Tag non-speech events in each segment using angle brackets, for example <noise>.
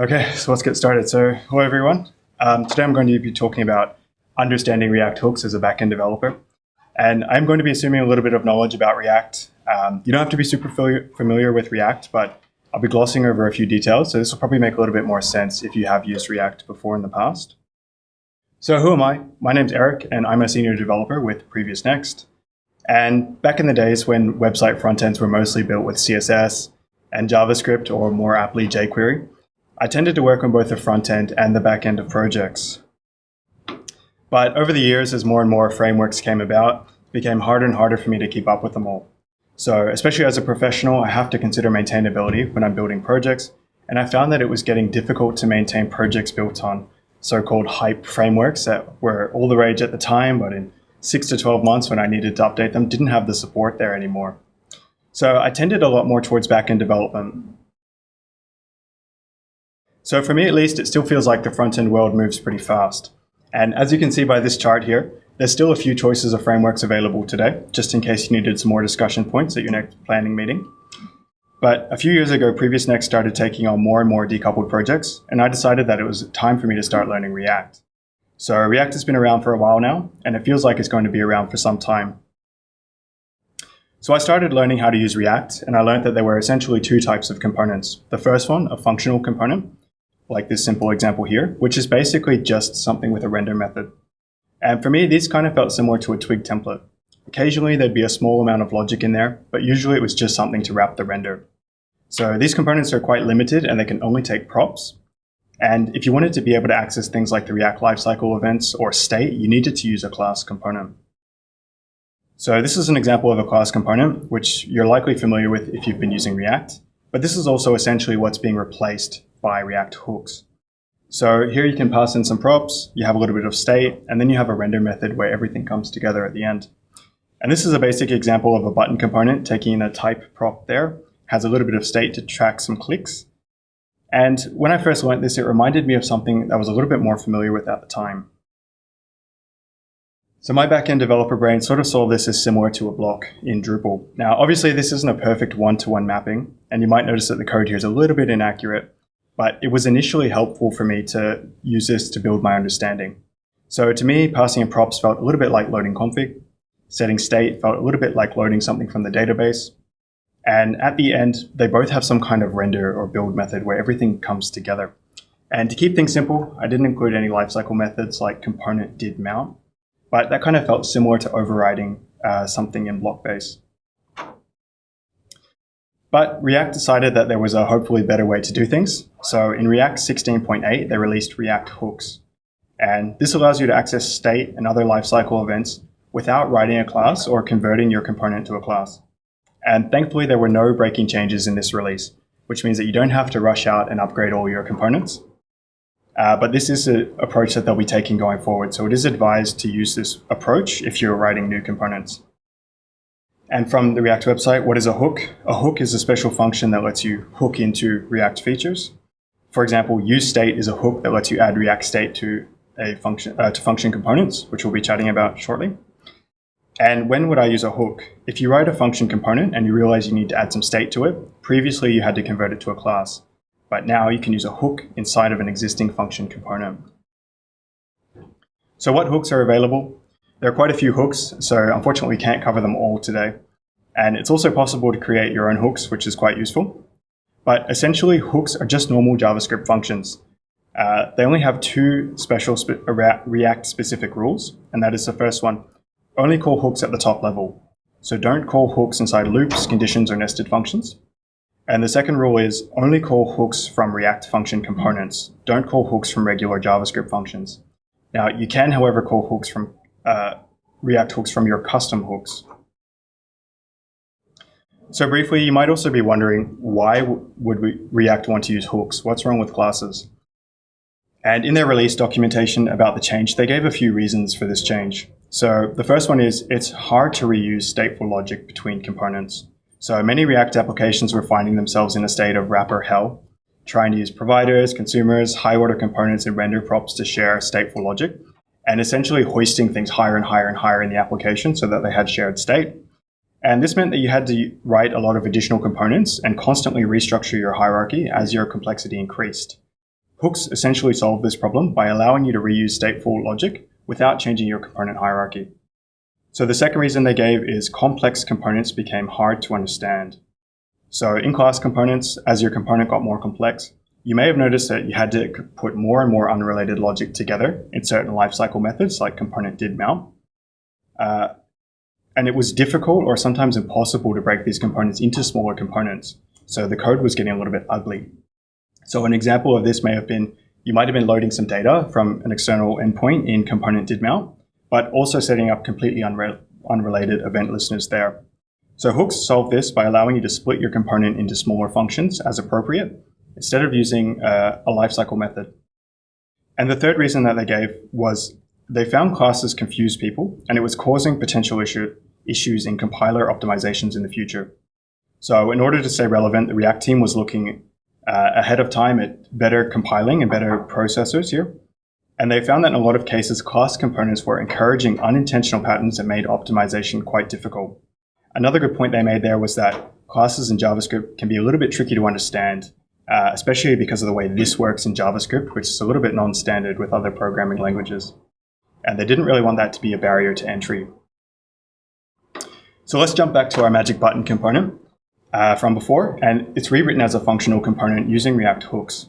Okay, so let's get started. So, hello everyone. Um, today I'm going to be talking about understanding React hooks as a backend developer. And I'm going to be assuming a little bit of knowledge about React. Um, you don't have to be super familiar with React, but I'll be glossing over a few details. So this will probably make a little bit more sense if you have used React before in the past. So who am I? My name's Eric, and I'm a senior developer with PreviousNext. And back in the days when website frontends were mostly built with CSS and JavaScript, or more aptly jQuery, I tended to work on both the front end and the back end of projects. But over the years, as more and more frameworks came about, it became harder and harder for me to keep up with them all. So especially as a professional, I have to consider maintainability when I'm building projects, and I found that it was getting difficult to maintain projects built on so-called hype frameworks that were all the rage at the time, but in six to 12 months when I needed to update them, didn't have the support there anymore. So I tended a lot more towards backend development, so for me at least, it still feels like the front-end world moves pretty fast. And as you can see by this chart here, there's still a few choices of frameworks available today, just in case you needed some more discussion points at your next planning meeting. But a few years ago, PreviousNext started taking on more and more decoupled projects, and I decided that it was time for me to start learning React. So React has been around for a while now, and it feels like it's going to be around for some time. So I started learning how to use React, and I learned that there were essentially two types of components. The first one, a functional component, like this simple example here, which is basically just something with a render method. And for me, this kind of felt similar to a Twig template. Occasionally, there'd be a small amount of logic in there, but usually it was just something to wrap the render. So these components are quite limited and they can only take props. And if you wanted to be able to access things like the React lifecycle events or state, you needed to use a class component. So this is an example of a class component, which you're likely familiar with if you've been using React. But this is also essentially what's being replaced by React hooks. So here you can pass in some props, you have a little bit of state, and then you have a render method where everything comes together at the end. And this is a basic example of a button component taking a type prop there, has a little bit of state to track some clicks. And when I first learned this, it reminded me of something that I was a little bit more familiar with at the time. So my backend developer brain sort of saw this as similar to a block in Drupal. Now, obviously this isn't a perfect one-to-one -one mapping, and you might notice that the code here is a little bit inaccurate, but it was initially helpful for me to use this to build my understanding. So to me, passing in props felt a little bit like loading config. Setting state felt a little bit like loading something from the database. And at the end, they both have some kind of render or build method where everything comes together. And to keep things simple, I didn't include any lifecycle methods like component did mount, but that kind of felt similar to overriding uh, something in BlockBase. But React decided that there was a hopefully better way to do things. So in React 16.8, they released React hooks. And this allows you to access state and other lifecycle events without writing a class or converting your component to a class. And thankfully, there were no breaking changes in this release, which means that you don't have to rush out and upgrade all your components. Uh, but this is an approach that they'll be taking going forward. So it is advised to use this approach if you're writing new components. And from the React website, what is a hook? A hook is a special function that lets you hook into React features. For example, use state is a hook that lets you add React state to a function uh, to function components, which we'll be chatting about shortly. And when would I use a hook? If you write a function component and you realize you need to add some state to it, previously you had to convert it to a class. But now you can use a hook inside of an existing function component. So what hooks are available? There are quite a few hooks, so unfortunately we can't cover them all today. And it's also possible to create your own hooks, which is quite useful. But essentially, hooks are just normal JavaScript functions. Uh, they only have two special spe React-specific rules, and that is the first one, only call hooks at the top level. So don't call hooks inside loops, conditions, or nested functions. And the second rule is only call hooks from React function components. Don't call hooks from regular JavaScript functions. Now, you can, however, call hooks from uh, React hooks from your custom hooks. So briefly, you might also be wondering, why would we React want to use hooks? What's wrong with classes? And in their release documentation about the change, they gave a few reasons for this change. So the first one is it's hard to reuse stateful logic between components. So many React applications were finding themselves in a state of wrapper hell, trying to use providers, consumers, high order components, and render props to share stateful logic and essentially hoisting things higher and higher and higher in the application so that they had shared state. And this meant that you had to write a lot of additional components and constantly restructure your hierarchy as your complexity increased. Hooks essentially solve this problem by allowing you to reuse stateful logic without changing your component hierarchy. So the second reason they gave is complex components became hard to understand. So in class components, as your component got more complex, you may have noticed that you had to put more and more unrelated logic together in certain lifecycle methods like component did mount. Uh, and it was difficult or sometimes impossible to break these components into smaller components. So the code was getting a little bit ugly. So an example of this may have been, you might have been loading some data from an external endpoint in component did mount, but also setting up completely unre unrelated event listeners there. So hooks solve this by allowing you to split your component into smaller functions as appropriate, instead of using uh, a lifecycle method. And the third reason that they gave was they found classes confused people, and it was causing potential issue, issues in compiler optimizations in the future. So in order to stay relevant, the React team was looking uh, ahead of time at better compiling and better processors here. And they found that in a lot of cases, class components were encouraging unintentional patterns that made optimization quite difficult. Another good point they made there was that classes in JavaScript can be a little bit tricky to understand, uh, especially because of the way this works in JavaScript, which is a little bit non-standard with other programming languages. And they didn't really want that to be a barrier to entry. So let's jump back to our magic button component uh, from before, and it's rewritten as a functional component using React hooks.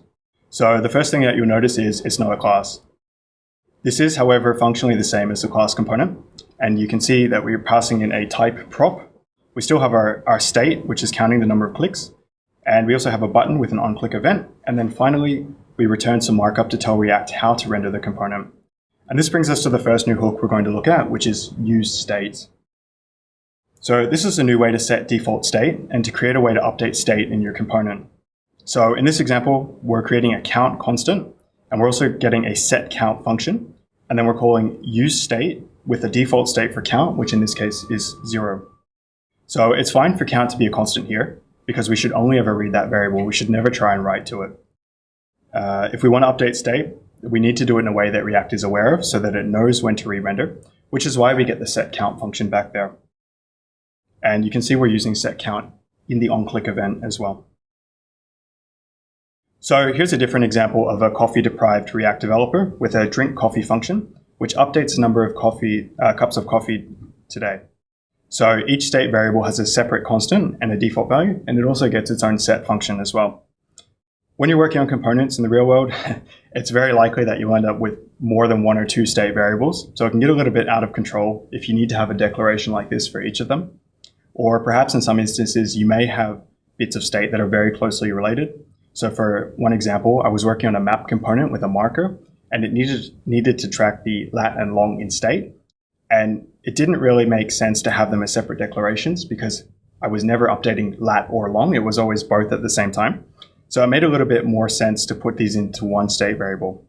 So the first thing that you'll notice is it's not a class. This is, however, functionally the same as the class component, and you can see that we're passing in a type prop. We still have our, our state, which is counting the number of clicks, and we also have a button with an on-click event, and then finally, we return some markup to tell React how to render the component. And this brings us to the first new hook we're going to look at, which is use state. So this is a new way to set default state and to create a way to update state in your component. So in this example, we're creating a count constant, and we're also getting a set count function. And then we're calling use state with a default state for count, which in this case is zero. So it's fine for count to be a constant here, because we should only ever read that variable. We should never try and write to it. Uh, if we want to update state, we need to do it in a way that React is aware of so that it knows when to re-render, which is why we get the set count function back there. And you can see we're using set count in the onClick event as well. So here's a different example of a coffee-deprived React developer with a drink coffee function, which updates the number of coffee uh, cups of coffee today. So each state variable has a separate constant and a default value, and it also gets its own set function as well. When you're working on components in the real world, <laughs> it's very likely that you'll end up with more than one or two state variables. So it can get a little bit out of control if you need to have a declaration like this for each of them. Or perhaps in some instances, you may have bits of state that are very closely related. So for one example, I was working on a map component with a marker and it needed, needed to track the lat and long in state. And it didn't really make sense to have them as separate declarations because I was never updating lat or long. It was always both at the same time. So it made a little bit more sense to put these into one state variable.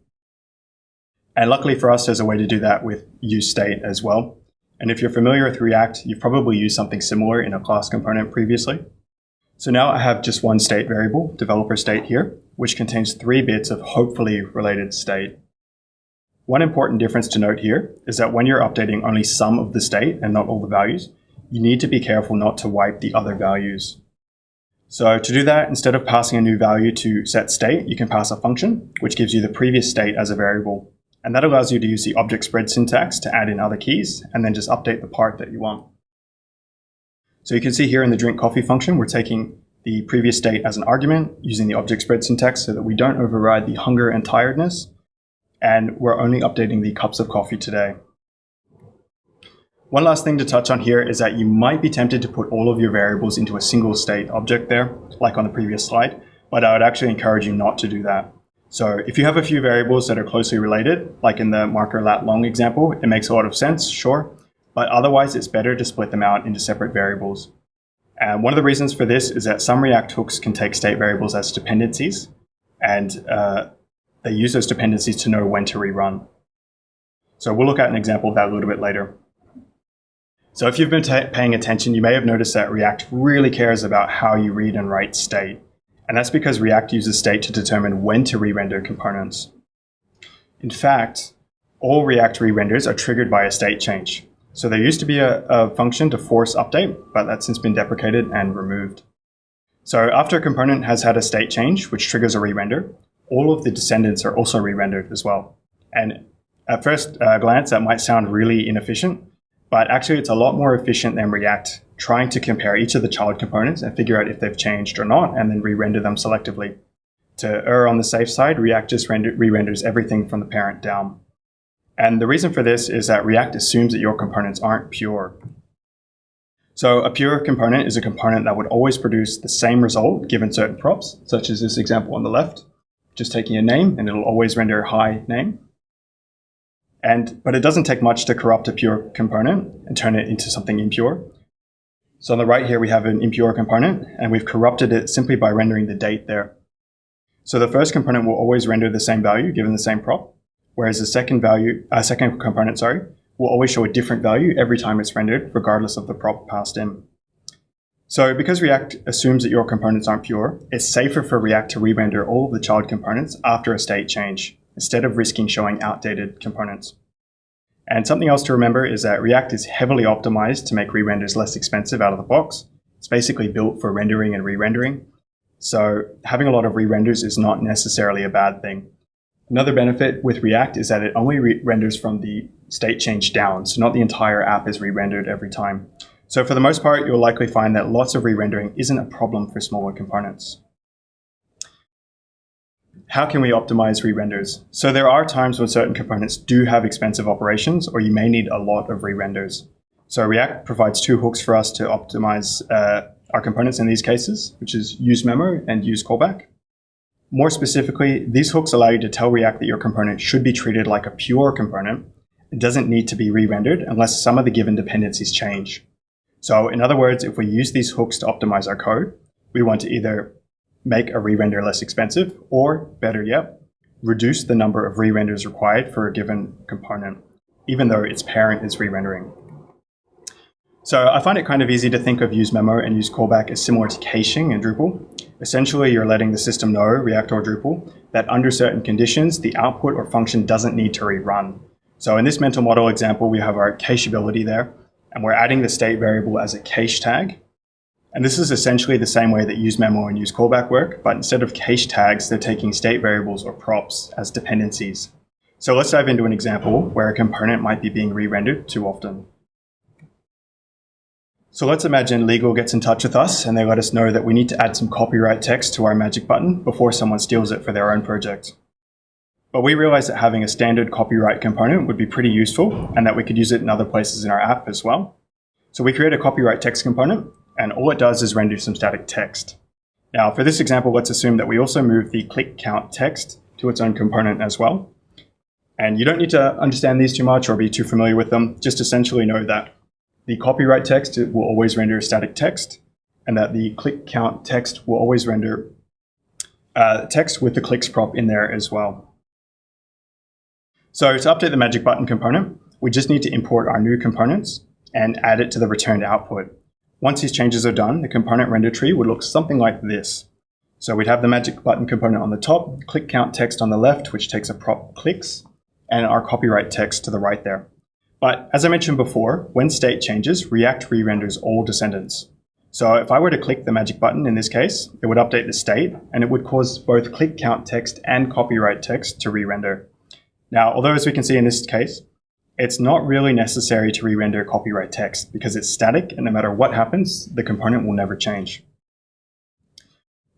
And luckily for us, there's a way to do that with use state as well. And if you're familiar with React, you've probably used something similar in a class component previously. So now I have just one state variable, developer state here, which contains three bits of hopefully related state. One important difference to note here is that when you're updating only some of the state and not all the values, you need to be careful not to wipe the other values. So to do that, instead of passing a new value to set state, you can pass a function, which gives you the previous state as a variable. And that allows you to use the object spread syntax to add in other keys and then just update the part that you want. So you can see here in the drink coffee function, we're taking the previous state as an argument using the object spread syntax so that we don't override the hunger and tiredness. And we're only updating the cups of coffee today. One last thing to touch on here is that you might be tempted to put all of your variables into a single state object there, like on the previous slide, but I would actually encourage you not to do that. So if you have a few variables that are closely related, like in the marker lat long example, it makes a lot of sense, sure, but otherwise it's better to split them out into separate variables. And one of the reasons for this is that some React hooks can take state variables as dependencies, and uh, they use those dependencies to know when to rerun. So we'll look at an example of that a little bit later. So if you've been paying attention, you may have noticed that React really cares about how you read and write state. And that's because React uses state to determine when to re-render components. In fact, all React re-renders are triggered by a state change. So there used to be a, a function to force update, but that's since been deprecated and removed. So after a component has had a state change, which triggers a re-render, all of the descendants are also re-rendered as well. And at first uh, glance, that might sound really inefficient, but actually it's a lot more efficient than React trying to compare each of the child components and figure out if they've changed or not, and then re-render them selectively. To err on the safe side, React just re-renders everything from the parent down. And the reason for this is that React assumes that your components aren't pure. So a pure component is a component that would always produce the same result given certain props, such as this example on the left, just taking a name and it'll always render hi name. And, but it doesn't take much to corrupt a pure component and turn it into something impure. So on the right here, we have an impure component and we've corrupted it simply by rendering the date there. So the first component will always render the same value given the same prop, whereas the second value, uh, second component, sorry, will always show a different value every time it's rendered, regardless of the prop passed in. So because React assumes that your components aren't pure, it's safer for React to re-render all of the child components after a state change, instead of risking showing outdated components. And something else to remember is that React is heavily optimized to make re-renders less expensive out of the box. It's basically built for rendering and re-rendering. So having a lot of re-renders is not necessarily a bad thing. Another benefit with React is that it only re renders from the state change down, so not the entire app is re-rendered every time. So for the most part, you'll likely find that lots of re-rendering isn't a problem for smaller components. How can we optimize re-renders? So there are times when certain components do have expensive operations, or you may need a lot of re-renders. So React provides two hooks for us to optimize uh, our components in these cases, which is use memo and use callback. More specifically, these hooks allow you to tell React that your component should be treated like a pure component. It doesn't need to be re-rendered unless some of the given dependencies change. So in other words, if we use these hooks to optimize our code, we want to either make a re-render less expensive, or better yet, reduce the number of re-renders required for a given component, even though its parent is re-rendering. So I find it kind of easy to think of use memo and use callback as similar to caching in Drupal. Essentially, you're letting the system know, React or Drupal, that under certain conditions, the output or function doesn't need to rerun. So in this mental model example, we have our cacheability there, and we're adding the state variable as a cache tag. And this is essentially the same way that use memo and use callback work, but instead of cache tags, they're taking state variables or props as dependencies. So let's dive into an example where a component might be being re-rendered too often. So let's imagine legal gets in touch with us and they let us know that we need to add some copyright text to our magic button before someone steals it for their own project. But we realized that having a standard copyright component would be pretty useful and that we could use it in other places in our app as well. So we create a copyright text component and all it does is render some static text. Now for this example, let's assume that we also move the click count text to its own component as well. And you don't need to understand these too much or be too familiar with them. Just essentially know that the copyright text will always render static text and that the click count text will always render uh, text with the clicks prop in there as well. So to update the magic button component, we just need to import our new components and add it to the returned output. Once these changes are done, the component render tree would look something like this. So we'd have the magic button component on the top, click count text on the left, which takes a prop clicks, and our copyright text to the right there. But as I mentioned before, when state changes, React re-renders all descendants. So if I were to click the magic button in this case, it would update the state, and it would cause both click count text and copyright text to re-render. Now, although as we can see in this case, it's not really necessary to re-render copyright text because it's static and no matter what happens, the component will never change.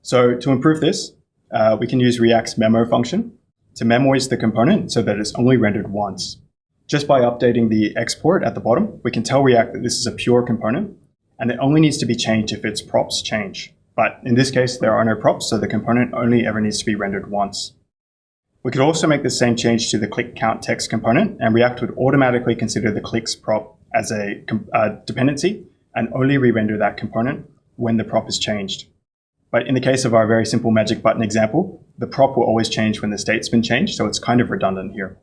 So to improve this, uh, we can use React's memo function to memoize the component so that it's only rendered once. Just by updating the export at the bottom, we can tell React that this is a pure component and it only needs to be changed if its props change. But in this case, there are no props, so the component only ever needs to be rendered once. We could also make the same change to the click count text component, and React would automatically consider the clicks prop as a uh, dependency and only re-render that component when the prop is changed. But in the case of our very simple magic button example, the prop will always change when the state's been changed, so it's kind of redundant here.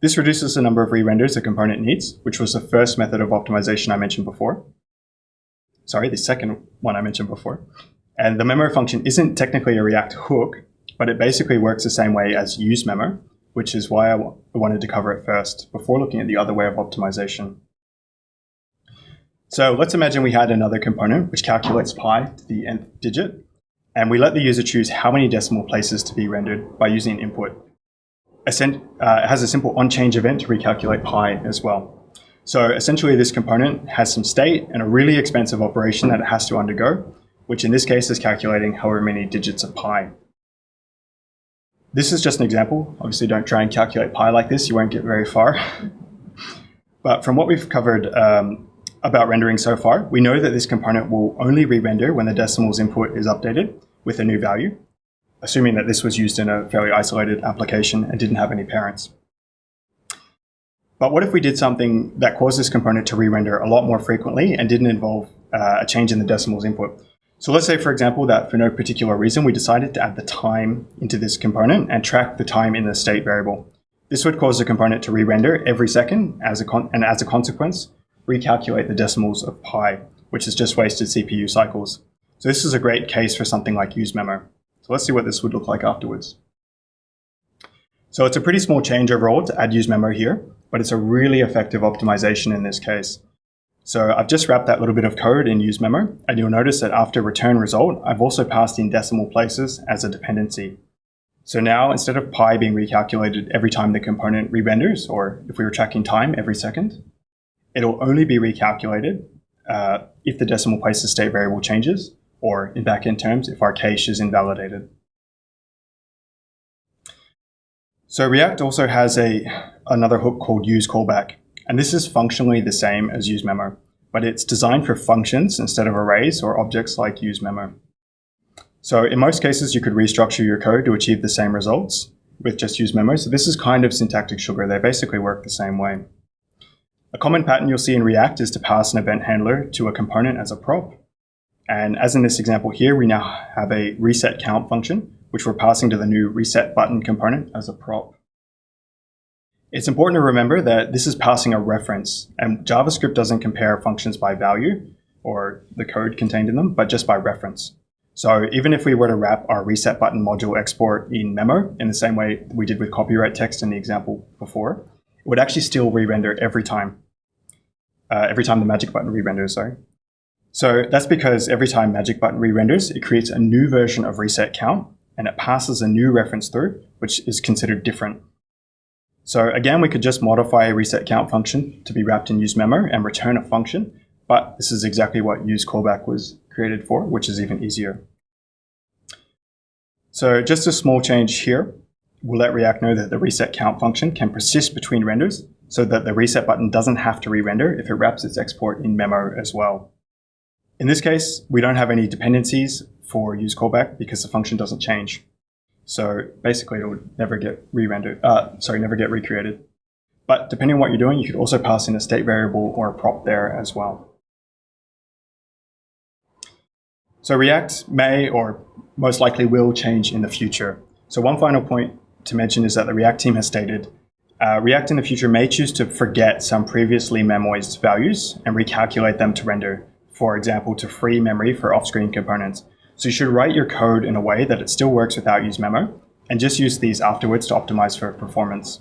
This reduces the number of re-renders a component needs, which was the first method of optimization I mentioned before. Sorry, the second one I mentioned before. And the memo function isn't technically a React hook, but it basically works the same way as use memo, which is why I wanted to cover it first before looking at the other way of optimization. So let's imagine we had another component which calculates pi to the nth digit. And we let the user choose how many decimal places to be rendered by using input. Uh, it has a simple on-change event to recalculate pi as well. So essentially this component has some state and a really expensive operation that it has to undergo, which in this case is calculating however many digits of pi. This is just an example. Obviously don't try and calculate pi like this, you won't get very far. but from what we've covered um, about rendering so far, we know that this component will only re-render when the decimals input is updated with a new value, assuming that this was used in a fairly isolated application and didn't have any parents. But what if we did something that caused this component to re-render a lot more frequently and didn't involve uh, a change in the decimals input? So let's say, for example, that for no particular reason, we decided to add the time into this component and track the time in the state variable. This would cause the component to re-render every second, as a and as a consequence, recalculate the decimals of pi, which is just wasted CPU cycles. So this is a great case for something like use memo. So let's see what this would look like afterwards. So it's a pretty small change overall to add use memo here, but it's a really effective optimization in this case. So I've just wrapped that little bit of code in use memo, and you'll notice that after return result, I've also passed in decimal places as a dependency. So now instead of pi being recalculated every time the component re-renders, or if we were tracking time every second, it'll only be recalculated uh, if the decimal places state variable changes, or in backend terms, if our cache is invalidated. So React also has a another hook called use callback. And this is functionally the same as useMemo, but it's designed for functions instead of arrays or objects like useMemo. So in most cases, you could restructure your code to achieve the same results with just useMemo. So this is kind of syntactic sugar. They basically work the same way. A common pattern you'll see in React is to pass an event handler to a component as a prop. And as in this example here, we now have a reset count function, which we're passing to the new reset button component as a prop. It's important to remember that this is passing a reference and JavaScript doesn't compare functions by value or the code contained in them, but just by reference. So even if we were to wrap our reset button module export in memo in the same way we did with copyright text in the example before, it would actually still re-render every time, uh, every time the magic button re-renders, sorry. So that's because every time magic button re-renders, it creates a new version of reset count and it passes a new reference through, which is considered different so again, we could just modify a reset count function to be wrapped in use memo and return a function, but this is exactly what use callback was created for, which is even easier. So just a small change here We'll let React know that the reset count function can persist between renders so that the reset button doesn't have to re-render if it wraps its export in memo as well. In this case, we don't have any dependencies for use callback because the function doesn't change. So basically it would never get re-rendered, uh, sorry, never get recreated. But depending on what you're doing, you could also pass in a state variable or a prop there as well. So React may or most likely will change in the future. So one final point to mention is that the React team has stated uh, React in the future may choose to forget some previously memoized values and recalculate them to render, for example, to free memory for off-screen components. So you should write your code in a way that it still works without use memo and just use these afterwards to optimize for performance.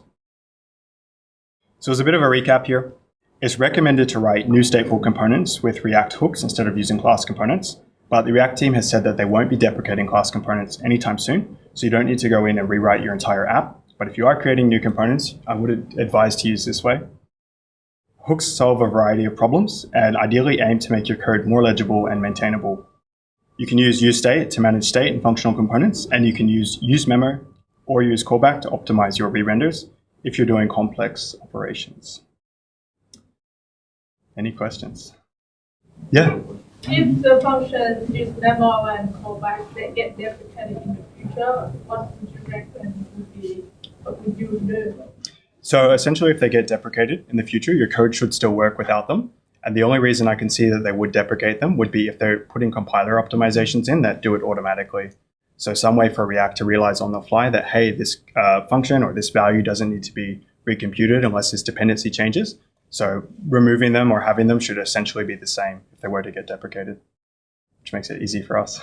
So as a bit of a recap here, it's recommended to write new stateful components with React hooks instead of using class components, but the React team has said that they won't be deprecating class components anytime soon, so you don't need to go in and rewrite your entire app. But if you are creating new components, I would advise to use this way. Hooks solve a variety of problems and ideally aim to make your code more legible and maintainable you can use useState to manage state and functional components, and you can use useMemo or use callback to optimize your re-renders if you're doing complex operations. Any questions? Yeah? If the functions use memo and callback, they get deprecated in the future, what would you recommend would be, what would you do? So essentially, if they get deprecated in the future, your code should still work without them. And the only reason I can see that they would deprecate them would be if they're putting compiler optimizations in that do it automatically. So some way for React to realize on the fly that, hey, this uh, function or this value doesn't need to be recomputed unless this dependency changes. So removing them or having them should essentially be the same if they were to get deprecated, which makes it easy for us.